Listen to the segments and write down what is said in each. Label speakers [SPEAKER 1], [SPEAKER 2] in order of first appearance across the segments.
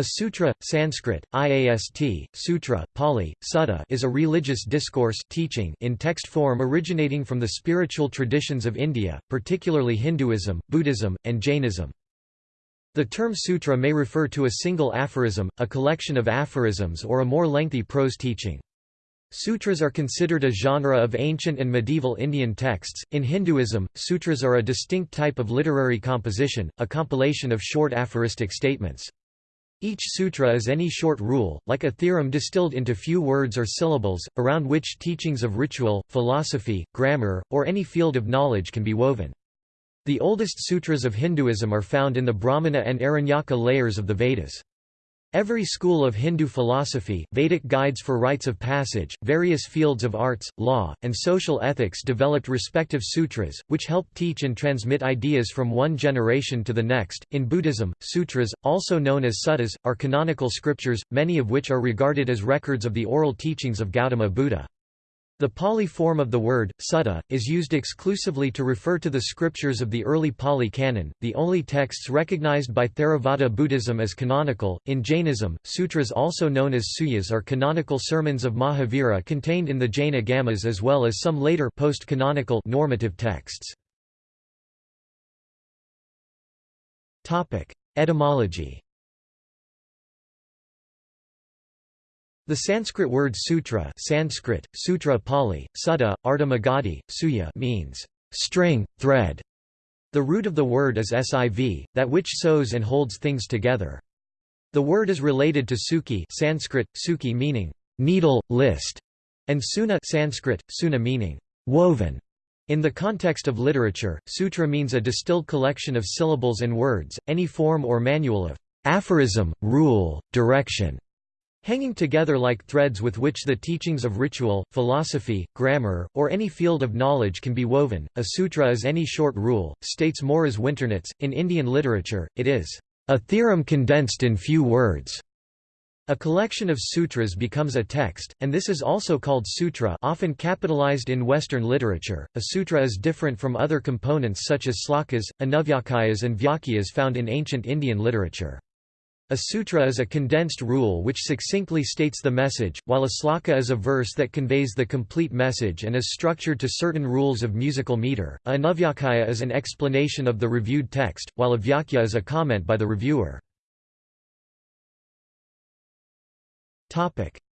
[SPEAKER 1] A sutra, Sanskrit, IAST, sutra, Pali, sutta is a religious discourse teaching in text form originating from the spiritual traditions of India, particularly Hinduism, Buddhism, and Jainism. The term sutra may refer to a single aphorism, a collection of aphorisms or a more lengthy prose teaching. Sutras are considered a genre of ancient and medieval Indian texts. In Hinduism, sutras are a distinct type of literary composition, a compilation of short aphoristic statements. Each sutra is any short rule, like a theorem distilled into few words or syllables, around which teachings of ritual, philosophy, grammar, or any field of knowledge can be woven. The oldest sutras of Hinduism are found in the Brahmana and Aranyaka layers of the Vedas. Every school of Hindu philosophy, Vedic guides for rites of passage, various fields of arts, law, and social ethics developed respective sutras, which help teach and transmit ideas from one generation to the next. In Buddhism, sutras, also known as suttas, are canonical scriptures, many of which are regarded as records of the oral teachings of Gautama Buddha. The Pali form of the word, sutta, is used exclusively to refer to the scriptures of the early Pali canon, the only texts recognized by Theravada Buddhism as canonical. In Jainism, sutras also known as suyas are canonical sermons of Mahavira contained in the Jain Agamas as well as some later post-canonical normative texts. Etymology The Sanskrit word sutra Sanskrit, sutra Pali, sutta, Ardha Magadhi, suya means string, thread. The root of the word is siv, that which sews and holds things together. The word is related to suki Sanskrit, suki meaning needle, list, and suna Sanskrit, suna meaning woven. In the context of literature, sutra means a distilled collection of syllables and words, any form or manual of aphorism, rule, direction, Hanging together like threads with which the teachings of ritual, philosophy, grammar, or any field of knowledge can be woven, a sutra is any short rule, states Morris Winternitz. In Indian literature, it is a theorem condensed in few words. A collection of sutras becomes a text, and this is also called sutra often capitalized in Western literature. A sutra is different from other components such as slokas, anuvyakayas and vyakyas found in ancient Indian literature. A sutra is a condensed rule which succinctly states the message, while a sloka is a verse that conveys the complete message and is structured to certain rules of musical meter. A anuvyakaya is an explanation of the reviewed text, while a vyakya is a comment by the reviewer.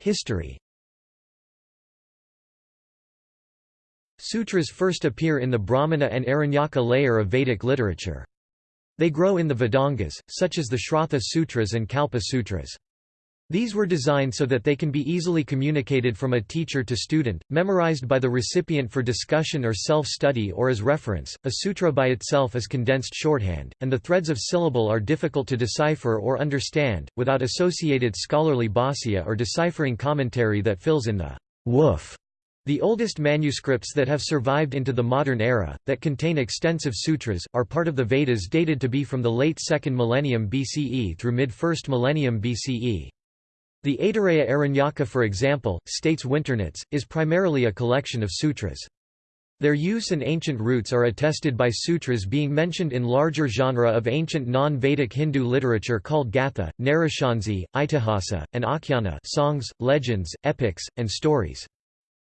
[SPEAKER 1] History Sutras first appear in the Brahmana and Aranyaka layer of Vedic literature. They grow in the Vedangas, such as the Shrauta Sutras and Kalpa Sutras. These were designed so that they can be easily communicated from a teacher to student, memorized by the recipient for discussion or self-study or as reference. A sutra by itself is condensed shorthand, and the threads of syllable are difficult to decipher or understand, without associated scholarly bhashya or deciphering commentary that fills in the woof the oldest manuscripts that have survived into the modern era, that contain extensive sutras, are part of the Vedas dated to be from the late 2nd millennium BCE through mid-1st millennium BCE. The Aitareya Aranyaka for example, states Winternitz, is primarily a collection of sutras. Their use and ancient roots are attested by sutras being mentioned in larger genre of ancient non-Vedic Hindu literature called Gatha, Narashansi, Itihasa, and Akhyana songs, legends, epics, and stories.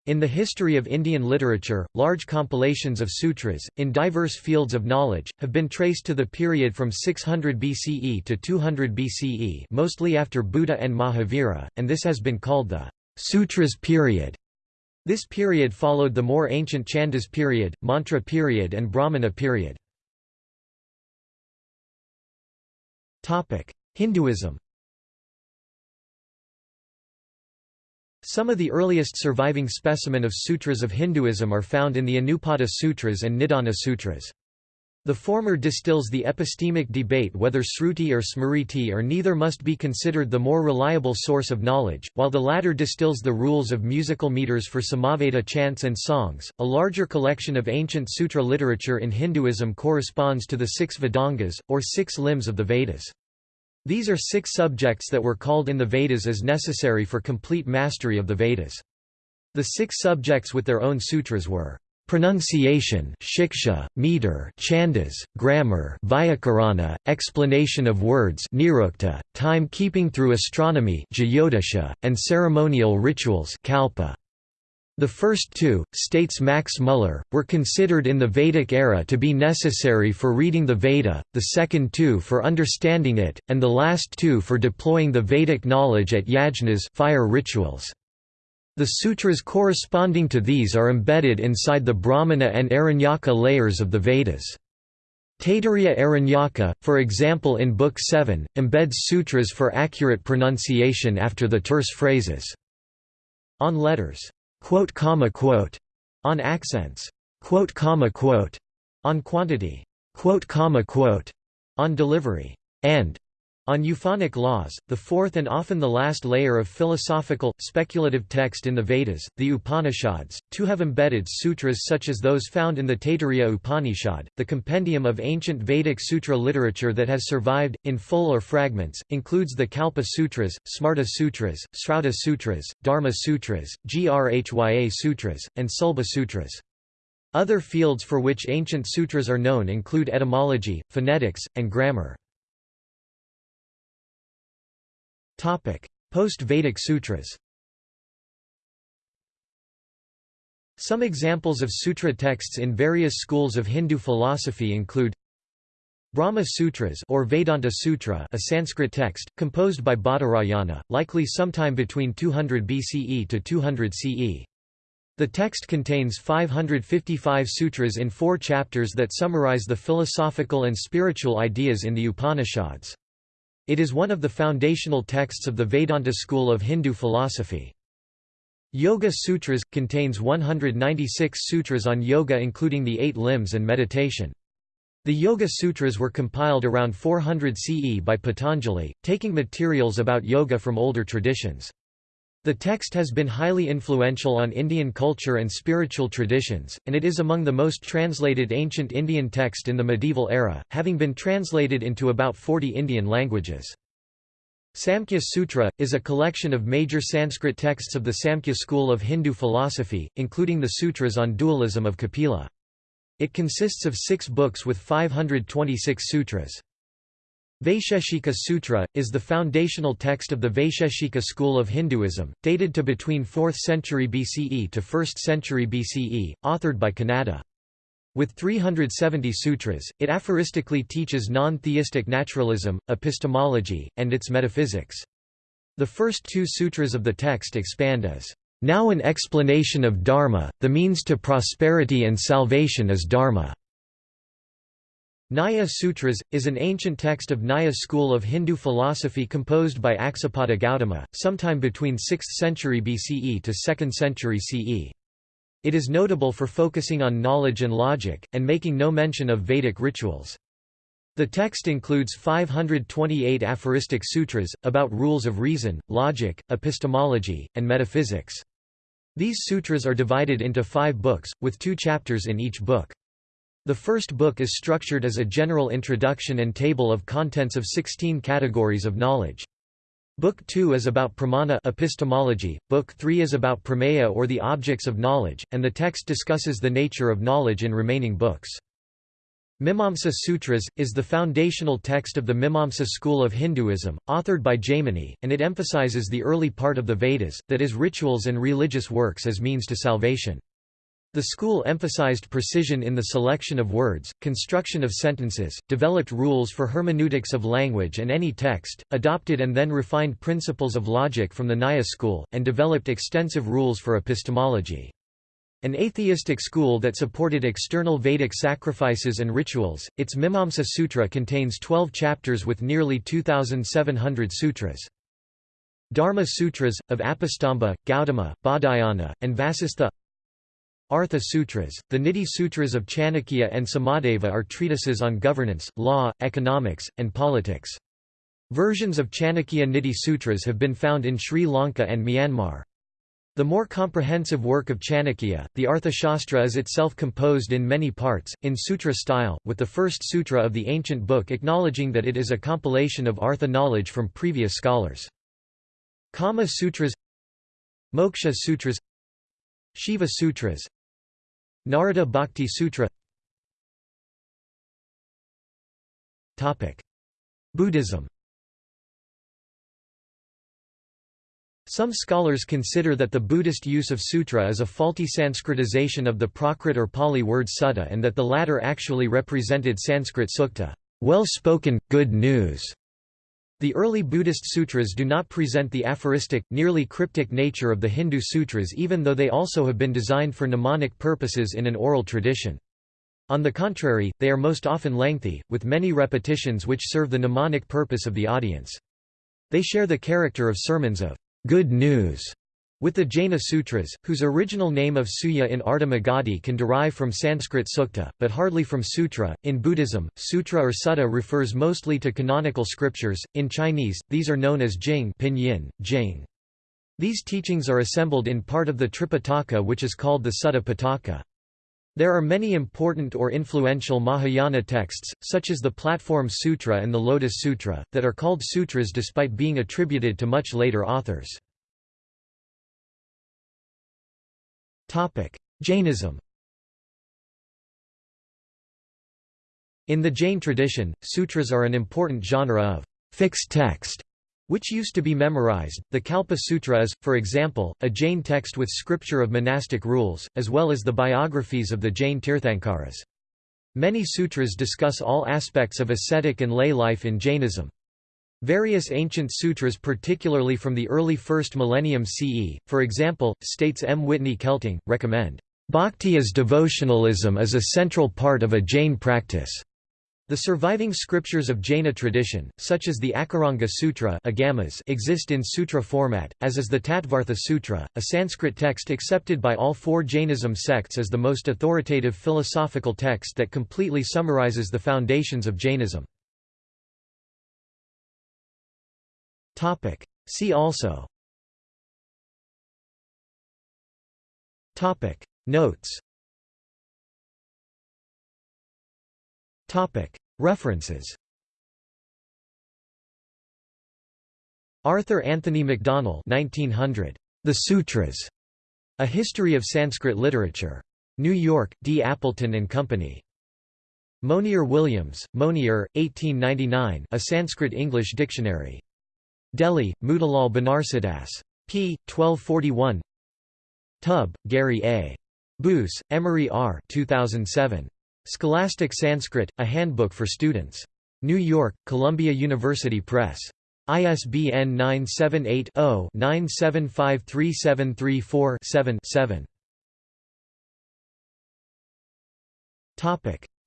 [SPEAKER 1] In the history of Indian literature, large compilations of sutras, in diverse fields of knowledge, have been traced to the period from 600 BCE to 200 BCE mostly after Buddha and Mahavira, and this has been called the Sutras period. This period followed the more ancient Chandas period, Mantra period and Brahmana period. Hinduism Some of the earliest surviving specimen of sutras of Hinduism are found in the Anupada Sutras and Nidana Sutras. The former distills the epistemic debate whether Sruti or Smriti or neither must be considered the more reliable source of knowledge, while the latter distills the rules of musical meters for Samaveda chants and songs. A larger collection of ancient sutra literature in Hinduism corresponds to the six Vedangas, or six limbs of the Vedas. These are six subjects that were called in the Vedas as necessary for complete mastery of the Vedas. The six subjects with their own sutras were Pronunciation shiksha, meter chandas, grammar vyakarana, explanation of words nirukta, time-keeping through astronomy jyotisha, and ceremonial rituals kalpa. The first two, states Max Muller, were considered in the Vedic era to be necessary for reading the Veda, the second two for understanding it, and the last two for deploying the Vedic knowledge at yajnas fire rituals. The sutras corresponding to these are embedded inside the Brahmana and Aranyaka layers of the Vedas. Taittiriya Aranyaka, for example in Book 7, embeds sutras for accurate pronunciation after the terse phrases. On letters, quote, comma, quote, on accents, quote, comma, quote, on quantity, quote, comma, quote, on delivery, and on euphonic laws, the fourth and often the last layer of philosophical, speculative text in the Vedas, the Upanishads, to have embedded sutras such as those found in the Taittiriya Upanishad, the compendium of ancient Vedic sutra literature that has survived, in full or fragments, includes the Kalpa Sutras, Smarta Sutras, Srauta Sutras, Dharma Sutras, Grhya Sutras, and Sulba Sutras. Other fields for which ancient sutras are known include etymology, phonetics, and grammar. Post-Vedic sutras Some examples of sutra texts in various schools of Hindu philosophy include Brahma Sutras or Vedanta Sutra a Sanskrit text, composed by Badarayana, likely sometime between 200 BCE to 200 CE. The text contains 555 sutras in four chapters that summarize the philosophical and spiritual ideas in the Upanishads. It is one of the foundational texts of the Vedanta school of Hindu philosophy. Yoga Sutras – contains 196 sutras on yoga including the eight limbs and meditation. The Yoga Sutras were compiled around 400 CE by Patanjali, taking materials about yoga from older traditions. The text has been highly influential on Indian culture and spiritual traditions, and it is among the most translated ancient Indian text in the medieval era, having been translated into about 40 Indian languages. Samkhya Sutra, is a collection of major Sanskrit texts of the Samkhya school of Hindu philosophy, including the sutras on dualism of Kapila. It consists of six books with 526 sutras. Vaisheshika Sutra, is the foundational text of the Vaisheshika school of Hinduism, dated to between 4th century BCE to 1st century BCE, authored by Kanada. With 370 sutras, it aphoristically teaches non-theistic naturalism, epistemology, and its metaphysics. The first two sutras of the text expand as, "...now an explanation of dharma, the means to prosperity and salvation is dharma." Nyaya Sutras, is an ancient text of Nyaya school of Hindu philosophy composed by Aksapada Gautama, sometime between 6th century BCE to 2nd century CE. It is notable for focusing on knowledge and logic, and making no mention of Vedic rituals. The text includes 528 aphoristic sutras, about rules of reason, logic, epistemology, and metaphysics. These sutras are divided into five books, with two chapters in each book. The first book is structured as a general introduction and table of contents of 16 categories of knowledge. Book 2 is about pramana epistemology, Book 3 is about prameya or the objects of knowledge, and the text discusses the nature of knowledge in remaining books. Mimamsa Sutras, is the foundational text of the Mimamsa school of Hinduism, authored by Jaimini, and it emphasizes the early part of the Vedas, that is rituals and religious works as means to salvation. The school emphasized precision in the selection of words, construction of sentences, developed rules for hermeneutics of language and any text, adopted and then refined principles of logic from the Nyaya school, and developed extensive rules for epistemology. An atheistic school that supported external Vedic sacrifices and rituals, its Mimamsa Sutra contains 12 chapters with nearly 2,700 sutras. Dharma Sutras, of Apastamba, Gautama, Baudhayana, and Vasistha Artha Sutras, the Niti Sutras of Chanakya and Samadeva are treatises on governance, law, economics, and politics. Versions of Chanakya Niti Sutras have been found in Sri Lanka and Myanmar. The more comprehensive work of Chanakya, the Arthashastra is itself composed in many parts, in sutra style, with the first sutra of the ancient book acknowledging that it is a compilation of Artha knowledge from previous scholars. Kama Sutras Moksha Sutras Shiva Sutras Narada Bhakti Sutra. Buddhism. Some scholars consider that the Buddhist use of sutra is a faulty Sanskritization of the Prakrit or Pali word sutta and that the latter actually represented Sanskrit sukta, well-spoken, good news. The early Buddhist sutras do not present the aphoristic, nearly cryptic nature of the Hindu sutras even though they also have been designed for mnemonic purposes in an oral tradition. On the contrary, they are most often lengthy, with many repetitions which serve the mnemonic purpose of the audience. They share the character of sermons of good news with the Jaina Sutras, whose original name of Suya in Ardha can derive from Sanskrit sukta, but hardly from sutra. In Buddhism, sutra or sutta refers mostly to canonical scriptures. In Chinese, these are known as jing, pinyin, jing. These teachings are assembled in part of the Tripitaka, which is called the Sutta Pitaka. There are many important or influential Mahayana texts, such as the Platform Sutra and the Lotus Sutra, that are called sutras despite being attributed to much later authors. Jainism In the Jain tradition, sutras are an important genre of fixed text which used to be memorized. The Kalpa Sutra is, for example, a Jain text with scripture of monastic rules, as well as the biographies of the Jain Tirthankaras. Many sutras discuss all aspects of ascetic and lay life in Jainism. Various ancient sutras particularly from the early 1st millennium CE, for example, states M. Whitney Kelting, recommend, "...bhakti as devotionalism is a central part of a Jain practice." The surviving scriptures of Jaina tradition, such as the Akaranga Sutra Agamas exist in sutra format, as is the Tattvartha Sutra, a Sanskrit text accepted by all four Jainism sects as the most authoritative philosophical text that completely summarizes the foundations of Jainism. See also Notes References Arthur Anthony Macdonell 1900. The Sutras. A History of Sanskrit Literature. New York, D. Appleton and Company. Monier Williams, Monier, 1899 A Sanskrit-English Dictionary. Delhi, Motilal Banarsidass. p. 1241 Tubb, Gary A. Boose, Emery R. 2007. Scholastic Sanskrit, A Handbook for Students. New York, Columbia University Press. ISBN 978-0-9753734-7-7.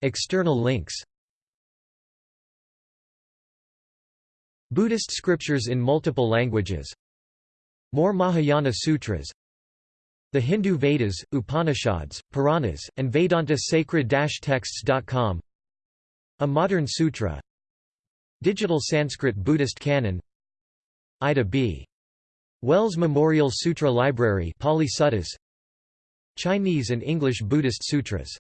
[SPEAKER 1] External links Buddhist scriptures in multiple languages. More Mahayana Sutras. The Hindu Vedas, Upanishads, Puranas, and Vedanta sacred-texts.com A Modern Sutra. Digital Sanskrit Buddhist Canon. Ida B. Wells Memorial Sutra Library Pali Suttas. Chinese and English Buddhist Sutras